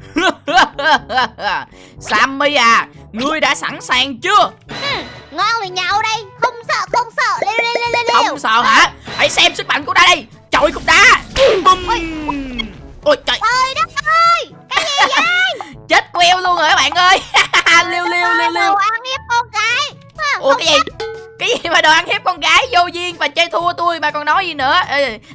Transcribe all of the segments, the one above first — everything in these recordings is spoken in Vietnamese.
Sammy à Ngươi đã sẵn sàng chưa? Ngon thì nhậu đây. Không sợ không sợ. Leo leo leo leo Không sợ hả? Hãy xem sức mạnh của ta đây. Chọi cục đá. Bum Ôi. Trời. Trời đất ơi Cái gì vậy? Chết queo luôn rồi các bạn ơi. Liêu liêu liêu liêu Đồ ăn hiếp con cái À, Ủa cái gì? cái gì mà đồ ăn hiếp con gái? Vô duyên và chơi thua tôi mà còn nói gì nữa?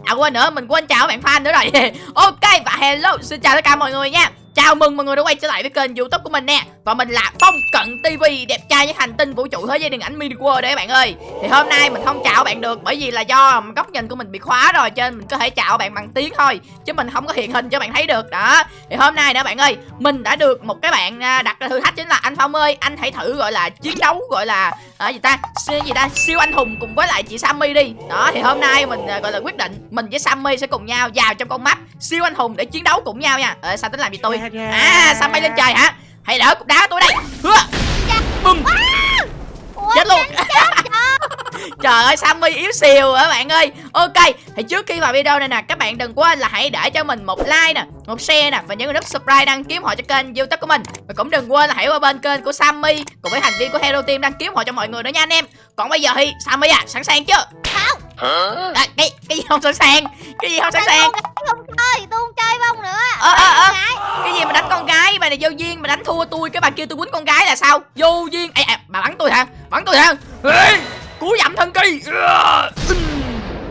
À quên nữa mình quên chào bạn fan nữa rồi. Ok và hello xin chào tất cả mọi người nha Chào mừng mọi người đã quay trở lại với kênh youtube của mình nè. Và mình là Phong Cận TV Đẹp trai với hành tinh vũ trụ thế giới điện ảnh mini world đấy các bạn ơi. Thì hôm nay mình không chào bạn được Bởi vì là do góc nhìn của mình bị khóa rồi Cho nên mình có thể chào bạn bằng tiếng thôi Chứ mình không có hiện hình cho bạn thấy được. Đó. Thì hôm nay nữa bạn ơi Mình đã được một cái bạn à, đặt ra thử thách chính là anh Phong ơi Anh hãy thử gọi là chiến đấu gọi là à, gì ta gì ta siêu anh hùng cùng với lại chị Sammy đi. Đó thì hôm nay mình à, gọi là quyết định mình với Sammy sẽ cùng nhau vào trong con mắt siêu anh hùng để chiến đấu cùng nhau nha. Ờ sao tính làm gì tôi? À Sammy lên trời hả? Hãy đỡ cục đá của tôi đây. Hứa. bum Ủa, chết luôn. Trời ơi Sammy yếu xìu hả bạn ơi? Ok thì trước khi vào video này nè Các bạn đừng quên là hãy để cho mình một like nè Một share nè Và nhấn nút subscribe đăng ký họ cho kênh youtube của mình. Và cũng đừng quên là hãy qua bên kênh của Sammy Cùng với thành viên của Hero Team đăng ký họ cho mọi người nữa nha anh em. Còn bây giờ thì Sammy à sẵn sàng chưa? Không. À, cái, cái gì không sẵn sàng? Cái gì không sẵn sàng? không này vô duyên mà đánh thua tôi Cái bà kêu tôi quýnh con gái là sao? Vô duyên. Ê, à, bà bắn tôi hả? Bắn tôi hả? Ê, Cú dặm thân kỳ.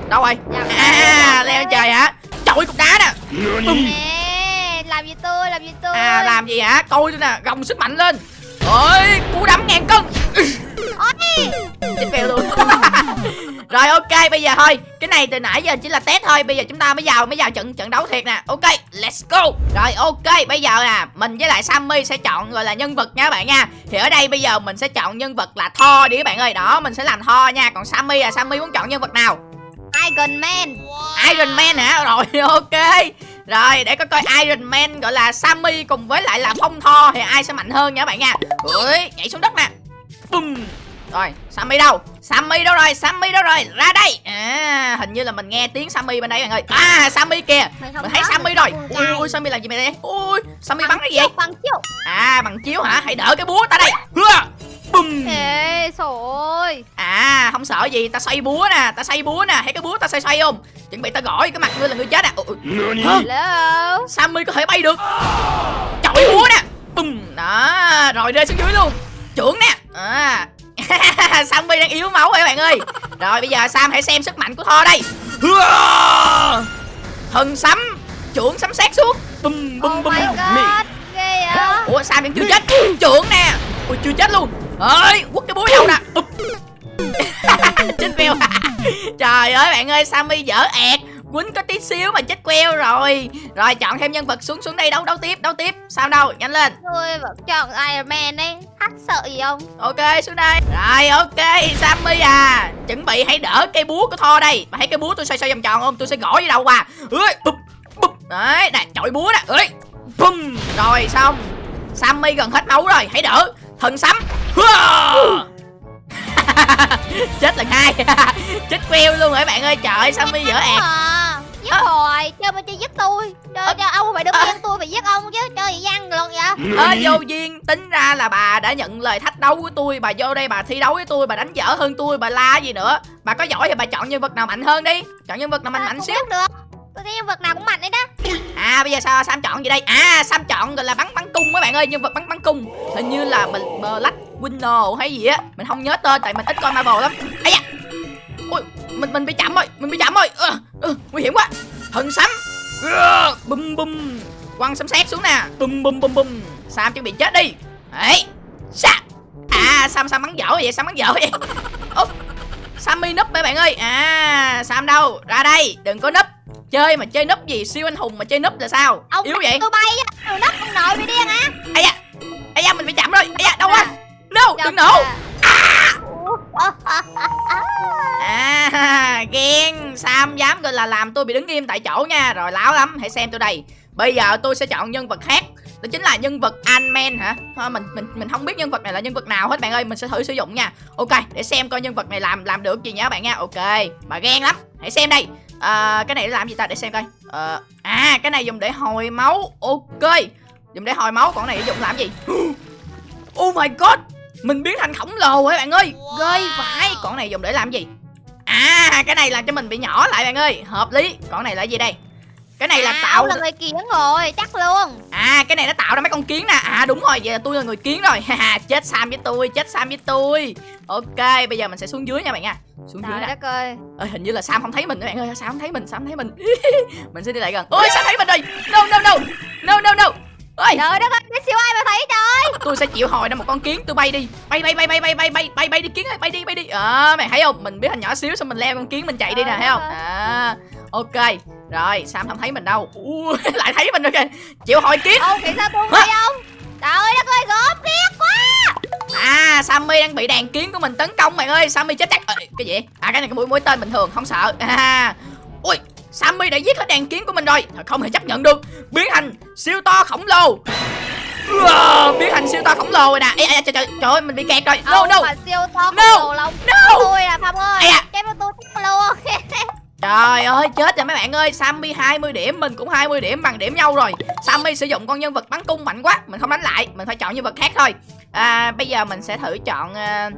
Đâu rồi? À leo lên trời hả? Chọi cục đá nè Nè Làm gì tôi Làm gì tôi? À làm gì hả? Coi tôi nè Gồng sức mạnh lên. Ôi cú đấm ngàn cân Rồi ok bây giờ thôi. Cái này từ nãy giờ chỉ là test thôi. Bây giờ chúng ta mới vào mới vào trận trận đấu thiệt nè. Ok let's go. Rồi ok bây giờ nè Mình với lại Sammy sẽ chọn gọi là nhân vật nha các bạn nha. Thì ở đây bây giờ mình sẽ chọn nhân vật là Thor đi các bạn ơi. Đó mình sẽ làm Thor nha. Còn Sammy à Sammy muốn chọn nhân vật nào? Iron Man. Iron Man hả? Rồi ok. Rồi để có coi Iron Man gọi là Sammy cùng với lại là Phong Thor Thì ai sẽ mạnh hơn nha các bạn nha. Ui nhảy xuống đất nè. Bum Rồi Sammy đâu? Sammy đâu rồi? Sammy đâu rồi? Ra đây! À hình như là mình nghe tiếng Sammy bên đây bạn ơi À Sammy kìa. Không Mình thấy Sammy rồi. Ui Sammy làm gì mày đây? Ui Sammy bắn cái gì vậy? Bằng chiêu. À bằng chiếu hả? Hãy đỡ cái búa ta đây. Hưa Bum Ê trời À không sợ gì. Ta xoay búa nè Ta xoay búa nè. Thấy cái búa ta xoay xoay không? Chuẩn bị ta gỏi cái mặt ngươi là ngươi chết à. Ủa? Hello? Sammy có thể bay được. Chọi búa nè. Bùm! Đó Rồi rơi xuống dưới luôn. Trưởng nè. À. Sammy đang yếu máu rồi các bạn ơi. Rồi bây giờ Sam hãy xem sức mạnh của Thor đây! Thần sấm Trưởng sấm sét xuống. Bùm bùm Oh bùm. my god Ghê vậy? Ủa Sam vẫn chưa chết. Trưởng nè. Ui chưa chết luôn. Ơi quất cái búa đâu nè. Chết queo trời ơi bạn ơi sammy dở ẹt quýnh có tí xíu mà chết queo rồi. Rồi chọn thêm nhân vật xuống xuống đây đấu đấu tiếp đấu tiếp. Sao đâu? Nhanh lên. Tôi vẫn chọn Iron Man đấy Hắt sợ gì không? Ok xuống đây. Rồi ok sammy à. Chuẩn bị hãy đỡ cây búa của thor đây. Mà thấy cái búa tôi xoay xoay vòng tròn không? Tôi sẽ gõ với đâu qua ơi bụp bụp. Đấy nè chọi búa nè ơi bum rồi xong. Sammy gần hết máu rồi. Hãy đỡ. Thần sấm. Chết lần hai. Chết queo luôn rồi các bạn ơi? Trời ơi sammy dở ẹt. à, Giết Ơ. hồi Chơi mà chơi giết tôi. Chơi Ơ. cho ông phải đứng yên tôi phải giết ông chứ Chơi gì văn luôn vậy? Ơ vô duyên tính ra là bà đã nhận lời thách đấu của tôi bà vô đây bà thi đấu với tôi bà đánh dở hơn tôi bà la gì nữa. Bà có giỏi thì bà chọn nhân vật nào mạnh hơn đi. Chọn nhân vật nào mạnh À, mạnh xíu. được. Tôi thấy nhân vật nào cũng mạnh đấy đó. À bây giờ sao sam chọn gì đây? À sam chọn gọi là bắn bắn cung mấy bạn ơi nhân vật bắn bắn cung. Hình như là mình black winner hay gì á. Mình không nhớ tên tại mình ít coi marvel lắm. Ấy da mình mình bị chậm rồi mình bị chậm rồi. Ờ, ờ, nguy hiểm quá. Thần sấm Ờ, bum bum quăng sấm sét xuống nè. Bum bum bum bum sam chuẩn bị chết đi. Đấy. Sa. À sam sam bắn dở vậy sam bắn dở vậy. Ô, sammy núp mấy bạn ơi? À sam đâu? Ra đây đừng có núp. Chơi mà chơi núp gì siêu anh hùng mà chơi núp là sao? Ông yếu vậy? tôi bay á nắp ông nội bị điên á ai da ai da mình bị chậm rồi. Ai da đâu quá. No đừng nổ. À À, ghen. Sam dám gọi là làm tôi bị đứng im tại chỗ nha. Rồi láo lắm. Hãy xem tôi đây. Bây giờ tôi sẽ chọn nhân vật khác. Đó chính là nhân vật Ant-Man hả? Thôi mình mình mình không biết nhân vật này là nhân vật nào hết bạn ơi. Mình sẽ thử sử dụng nha. Ok để xem coi nhân vật này làm làm được gì nhá bạn nha. Ok bà ghen lắm. Hãy xem đây. À, Cái này để làm gì ta? Để xem coi. À, À cái này dùng để hồi máu. Ok. Dùng để hồi máu. Còn cái này dùng làm gì? Oh my god mình biến thành khổng lồ rồi bạn ơi? Ghê vãi. Cái này dùng để làm gì? À cái này làm cho mình bị nhỏ lại bạn ơi. Hợp lý. Cái này là gì đây? Cái này là à, tạo ông là người kiến rồi chắc luôn. À cái này nó tạo ra mấy con kiến nè. À đúng rồi. Vậy là tôi là người kiến rồi. Chết Sam với tôi Chết Sam với tôi. Ok bây giờ mình sẽ xuống dưới nha bạn nha. Xuống dưới trời nè. đất ơi. Ơi hình như là Sam không thấy mình các bạn ơi. Sam không thấy mình? Sam không thấy mình? Mình sẽ đi lại gần. Ôi Sam thấy mình rồi. No no no. No no no. Ôi trời đất ơi cái siêu ai mà thấy trời tôi sẽ chịu hồi ra một con kiến. Tôi bay đi. Bay bay bay bay bay bay bay bay bay đi kiến ơi. Bay đi bay đi. Ờ mày thấy không? Mình biết thành nhỏ xíu xong mình leo con kiến mình chạy đi nè thấy không? À. Ok. Rồi sam không thấy mình đâu. Ui, lại thấy mình rồi kìa. Chịu hồi kiến. Ông kỹ sao tôi không thấy trời đất ơi gớm ghét quá. À sammy đang bị đàn kiến của mình tấn công bạn ơi. Sammy chết chắc. Ê, cái gì à cái này cái mũi mũi tên bình thường không sợ. À ui sammy đã giết hết đàn kiến của mình rồi. Không thể chấp nhận được. Biến thành siêu to khổng lồ Wow, biến thành siêu to khổng lồ rồi nè. Ê, ê, trời, trời, trời ơi mình bị kẹt rồi. No ông no. mà siêu to khổng No. lồ lông no. tôi là phong ơi. Da. chém vào tôi chết luôn Trời ơi chết rồi mấy bạn ơi. Sammy 20 điểm Mình cũng 20 điểm bằng điểm nhau rồi. Sammy sử dụng con nhân vật bắn cung mạnh quá. Mình không đánh lại Mình phải chọn nhân vật khác thôi. À, Bây giờ mình sẽ thử chọn ờ,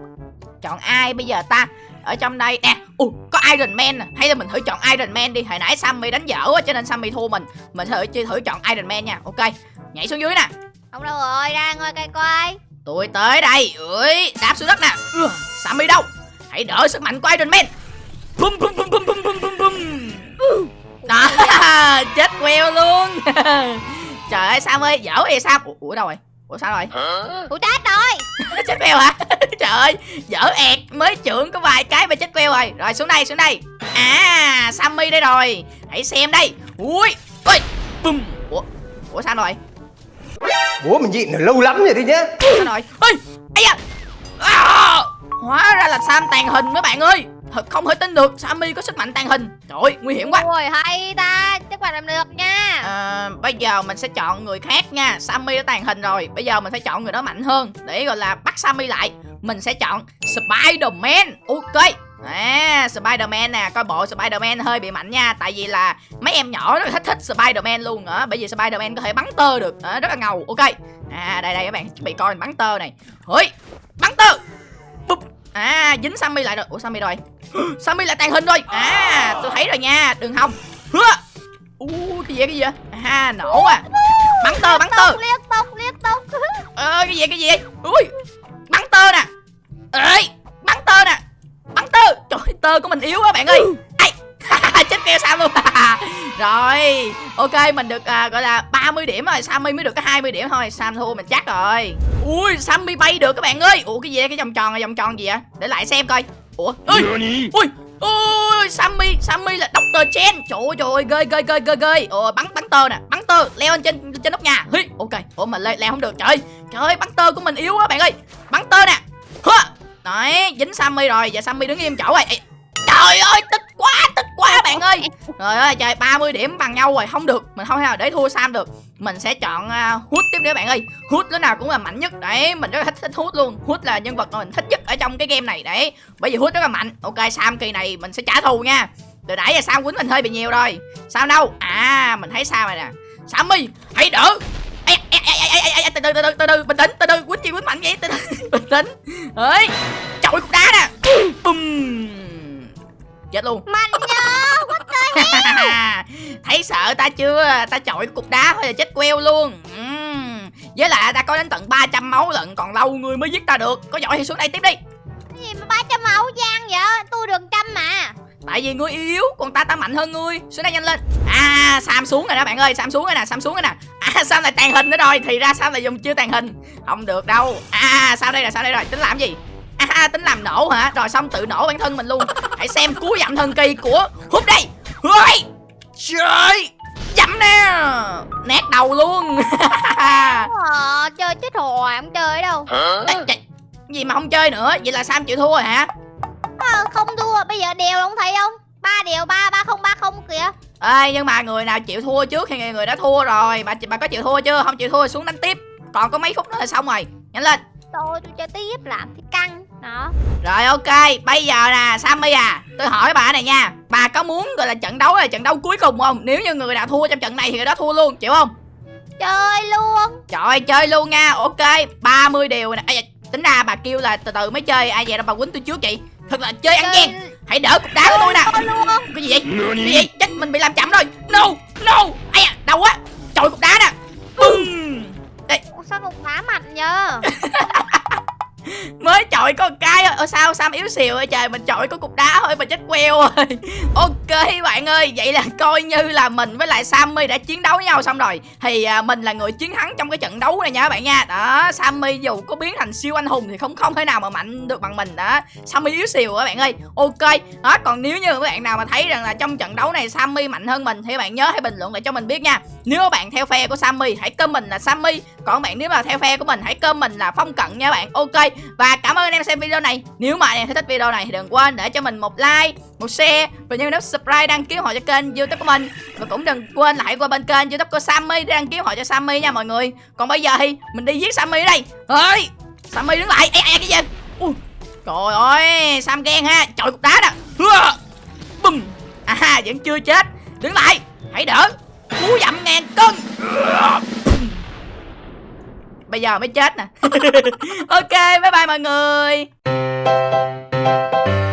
Chọn ai bây giờ ta? Ở trong đây Nè. Ui, có Iron Man nè. Hay là mình thử chọn Iron Man đi. Hồi nãy Sammy đánh dở quá Cho nên Sammy thua mình. Mình thử thử chọn Iron Man nha. Ok Nhảy xuống dưới nè ông đâu rồi ra ngồi cây coi. Tôi tới đây. Ui, Đạp xuống đất nè. Ừ, Sammy đâu? Hãy đỡ sức mạnh của Iron Man. Bum bum bum bum bum bum bum bum. Đó Chết queo luôn. Trời ơi Sam ơi Dở vậy Sam Ủa, Ủa đâu rồi? Ủa sao rồi? Tôi chết rồi. Chết queo hả? Trời ơi Dở ẹt. Mới trưởng có vài cái mà chết queo rồi. Rồi xuống đây xuống đây. À Sammy đây rồi. Hãy xem đây. Ui Ui Bum. Ủa Ủa sao rồi Bố mình nhịn lâu lắm rồi đi nhá. Sao rồi Ê Ây da. À, Hóa ra là Sam tàn hình mấy bạn ơi. Thật không thể tin được Sammy có sức mạnh tàn hình. Trời ơi nguy hiểm quá. Ôi hay ta. Chắc bạn làm được nha. À, Bây giờ mình sẽ chọn người khác nha. Sammy đã tàn hình rồi. Bây giờ mình phải chọn người đó mạnh hơn. Để gọi là bắt Sammy lại. Mình sẽ chọn Spider-Man. Ok À, Spider-Man nè, coi bộ Spider-Man hơi bị mạnh nha Tại vì là mấy em nhỏ rất là thích thích Spider-Man luôn á Bởi vì Spider-Man có thể bắn tơ được à, Rất là ngầu, ok. À, đây đây các bạn, chuẩn bị coi bắn tơ này. Hỡi, bắn tơ! Bụp. À, dính Sammy lại rồi. Ủa Sammy rồi. Sammy lại tàn hình rồi. À, tôi thấy rồi nha, đừng hòng. Hứa. Ú, cái gì cái gì vậy? À, nổ à. Bắn tơ, bắn tơ. Liên tục liên tục Ờ, cái gì cái gì? Ui, bắn tơ nè. Ê, tơ của mình yếu quá bạn ơi. Ai, chết keo Sam luôn. Rồi, ok mình được à, gọi là 30 điểm rồi. Sammy mới được có 20 điểm thôi. Sam thua mình chắc rồi. Ui, Sammy bay được các bạn ơi. Ủa cái gì vậy? cái vòng tròn này vòng tròn gì vậy? Để lại xem coi. Ủa, ui, ui Ôi, Sammy, Sammy là Dr. Chen. Trời ơi, trời ơi, ghê, ghê, ghê, ghê, ghê. Ồ, bắn, bắn tơ nè, bắn tơ Leo lên trên trên nóc nhà. Hi, ok. Ủa, mà leo, leo không được, trời Trời ơi, bắn tơ của mình yếu quá bạn ơi. Bắn tơ nè. Hơ. Đấy, dính Sammy rồi. Giờ Sammy đứng im chỗ rồi. Ê, Trời ơi, tức quá, tức quá bạn ơi. Trời ơi, trời, 30 điểm bằng nhau rồi Không được, mình không thể nào để thua Sam được. Mình sẽ chọn uh, tiếp nữa bạn ơi. Hút lúc nào cũng là mạnh nhất Đấy, mình rất là thích, thích luôn. Hút là nhân vật mà mình thích nhất ở trong cái game này Đấy, bởi vì hút rất là mạnh. Ok, Sam kỳ này mình sẽ trả thù nha. Từ nãy giờ Sam quýnh mình hơi bị nhiều rồi. Sao đâu? À, mình thấy sao rồi nè. Sammy, hãy đỡ. Từ từ từ từ từ từ bình tĩnh từ từ quýnh gì quýnh mạnh vậy? Từ từ bình tĩnh. Ấy chọi cục đá nè. Bùm chết luôn. Mạnh nhớ thấy sợ ta chưa? Ta chọi cục đá thôi là chết queo luôn. Ừm. với lại ta có đến tận 300 máu lận còn lâu người mới giết ta được. Có giỏi thì xuống đây tiếp đi. Gì mà ba trăm máu giang vậy? Tôi được trăm mà. Tại vì ngươi yếu còn ta ta mạnh hơn ngươi. Xuống đây nhanh lên. À sam xuống rồi đó bạn ơi sam xuống rồi nè sam xuống rồi nè. À sam lại tàn hình nữa rồi. Thì ra sam lại dùng chưa tàn hình. Không được đâu. À sao đây là sao đây rồi? Tính làm gì à tính làm nổ hả? Rồi xong tự nổ bản thân mình luôn. Hãy xem cú dặm thần kỳ của hút đây. Ôi! Trời! Dặm nè! Nét đầu luôn. Ờ, chơi chết hoài không chơi đâu. Ê, trời, gì mà không chơi nữa? Vậy là sam chịu thua rồi hả? Ờ, không thua. Bây giờ đều không thấy không? Ba đều ba ba không ba không kìa. Ê, nhưng mà người nào chịu thua trước thì người đã thua rồi. Bà bà có chịu thua chưa? Không chịu thua xuống đánh tiếp. Còn có mấy phút nữa là xong rồi. Nhanh lên. Tôi tôi chơi tiếp làm thì căng đó. Rồi ok. Bây giờ nè sammy à tôi hỏi bà này nha. Bà có muốn gọi là trận đấu là trận đấu cuối cùng không? Nếu như người nào thua trong trận này thì người đó thua luôn chịu không? Chơi luôn. Trời ơi, chơi luôn nha. Ok 30 điều nè. Da, Tính ra bà kêu là từ từ mới chơi. Ai vậy? Đâu bà quýnh tôi trước vậy? Thật là chơi ăn gian. Hãy đỡ cục đá của tôi nè. Cái gì vậy? Cái gì vậy? Chết mình bị làm chậm rồi. No No. Ây da Đau quá mới chọi có ở sao Sam yếu xìu ơi trời? Mình chọi có cục đá thôi mà chết queo rồi. Ok bạn ơi vậy là coi như là mình với lại Sammy đã chiến đấu với nhau xong rồi. Thì à, mình là người chiến thắng trong cái trận đấu này nha các bạn nha. Đó Sammy dù có biến thành siêu anh hùng thì không không thể nào mà mạnh được bằng mình. Đó Sammy yếu xìu các bạn ơi. Ok đó còn nếu như các bạn nào mà thấy rằng là trong trận đấu này Sammy mạnh hơn mình thì các bạn nhớ hãy bình luận lại cho mình biết nha. Nếu các bạn theo phe của Sammy hãy comment là Sammy. Còn bạn nếu mà theo phe của mình hãy comment là phong cận nha các bạn. Ok và cảm ơn anh em xem video này nếu mà anh em thấy thích video này thì đừng quên để cho mình một like một share và nhấn nút subscribe đăng ký họ cho kênh youtube của mình. Và cũng đừng quên lại hãy qua bên kênh youtube của Sammy để đăng ký họ cho Sammy nha mọi người. Còn bây giờ thì mình đi giết Sammy đây. Ơi Sammy đứng lại. Ê, ê, cái gì Ui, trời ơi Sam ghen ha. Trời cục đá đó. Bùm. À vẫn chưa chết. Đứng lại. Hãy đỡ. Cú dặm ngàn cân. Bây giờ mới chết nè. Ok bye bye mọi người. Música